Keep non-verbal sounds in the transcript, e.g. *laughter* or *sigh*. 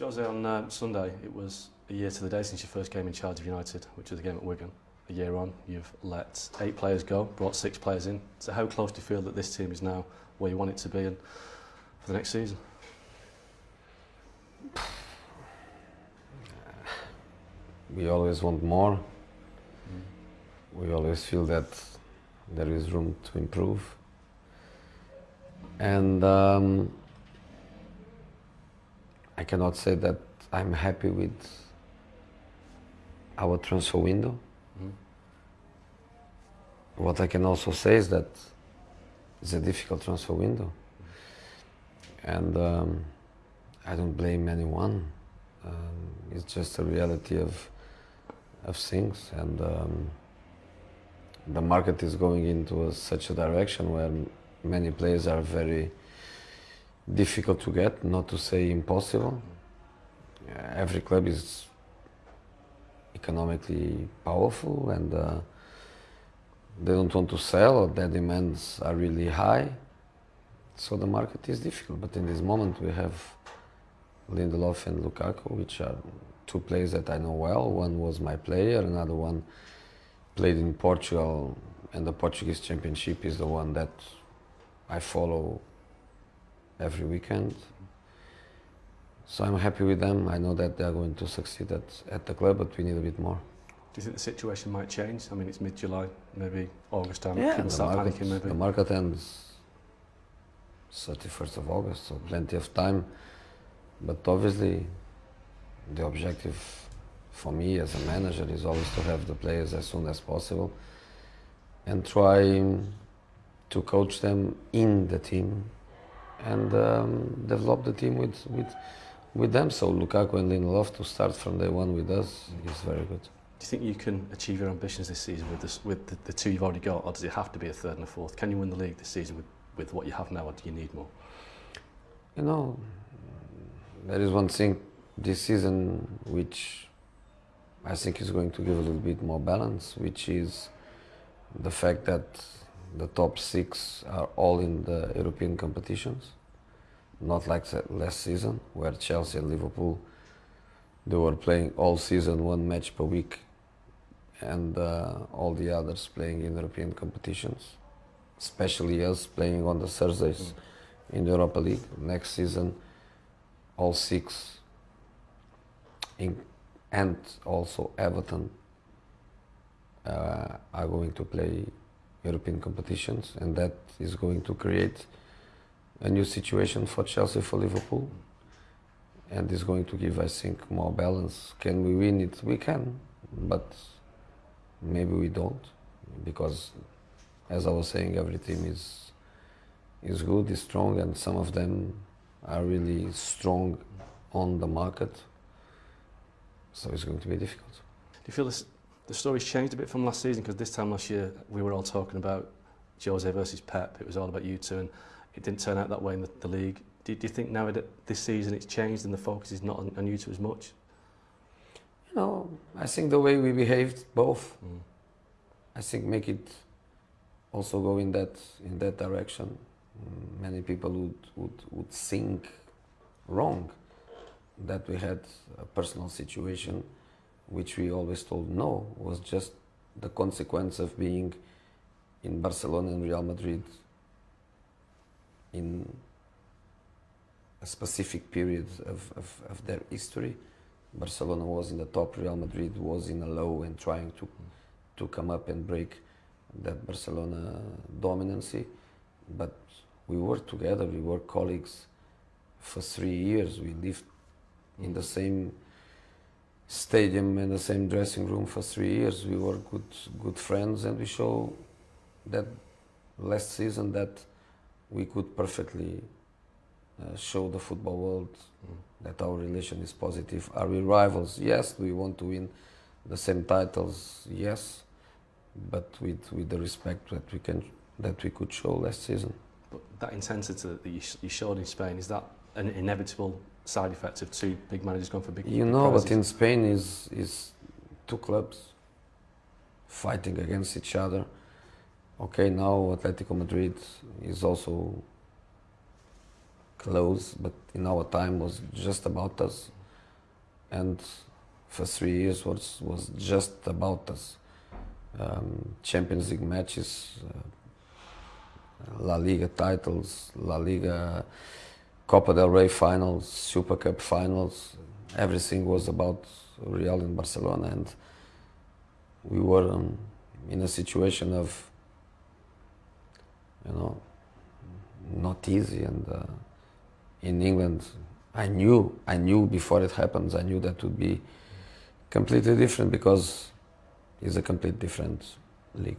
Jose, on uh, Sunday, it was a year to the day since you first came in charge of United, which was the game at Wigan. A year on, you've let eight players go, brought six players in. So how close do you feel that this team is now where you want it to be and for the next season? *sighs* We always want more. We always feel that there is room to improve. And um, I cannot say that I'm happy with our transfer window. Mhm. What I can also say is that it's a difficult transfer window. And um, I don't blame anyone. Um, it's just a reality of, of things. And um, the market is going into a, such a direction where many players are very difficult to get, not to say impossible. Every club is economically powerful and uh, they don't want to sell or their demands are really high. So the market is difficult. But in this moment we have Lindelof and Lukaku, which are two players that I know well. One was my player, another one played in Portugal, and the Portuguese Championship is the one that I follow every weekend. So I'm happy with them. I know that they are going to succeed at, at the club, but we need a bit more. Do you think the situation might change? I mean, it's mid-July, maybe August time. Yeah, People the start market, panicking, maybe. the market ends 31st of August, so plenty of time. But obviously, the objective for me as a manager is always to have the players as soon as possible and try to coach them in the team and um, develop the team with, with, with them. So Lukaku and Lindelof to start from day one with us is very good. Do you think you can achieve your ambitions this season with, this, with the, the two you've already got, or does it have to be a third and a fourth? Can you win the league this season with, with what you have now, or do you need more? You know, there is one thing this season which I think is going to give a little bit more balance, which is the fact that the top six are all in the European competitions, not like last season where Chelsea and Liverpool they were playing all season one match per week, and uh, all the others playing in European competitions, especially us playing on the Thursdays in the Europa League. Next season, all six, in, and also Everton, uh, are going to play European competitions, and that is going to create a new situation for Chelsea, for Liverpool, and is going to give, I think, more balance. Can we win it? We can, but maybe we don't, because, as I was saying, every team is is good, is strong, and some of them are really strong on the market. So it's going to be difficult. Do you feel this, the story's changed a bit from last season? Because this time last year, we were all talking about Jose versus Pep. It was all about you two, and it didn't turn out that way in the, the league. Do, do you think now that this season it's changed and the focus is not on, on you two as much? You know, I think the way we behaved, both, Mm. I think make it also go in that in that direction. Mm, Many people would, would, would think wrong that we had a personal situation which we always told no was just the consequence of being in Barcelona and Real Madrid in a specific period of, of, of their history. Barcelona was in the top, Real Madrid was in a low and trying to, to come up and break that Barcelona dominancy. But we worked together, we were colleagues for three years. We lived in the same stadium and the same dressing room for three years. We were good, good friends, and we show that last season that we could perfectly uh, show the football world that our relation is positive. Are we rivals? Yes. Do we want to win the same titles? Yes. But with, with the respect that we can that we could show last season. But that intensity that you, sh- you showed in Spain, is that an inevitable side effects of two big managers going for big You big know, but in Spain is is two clubs fighting against each other. Okay, now Atletico Madrid is also close, but in our time was just about us. and for three years was was just about us. Um, Champions League matches, uh, La Liga titles, La Liga, Copa del Rey finals, Super Cup finals. Everything was about Real and Barcelona, and we were um, in a situation of, you know, not easy. And uh, in England, I knew, I knew before it happens, I knew that would be completely different because it's a complete different league.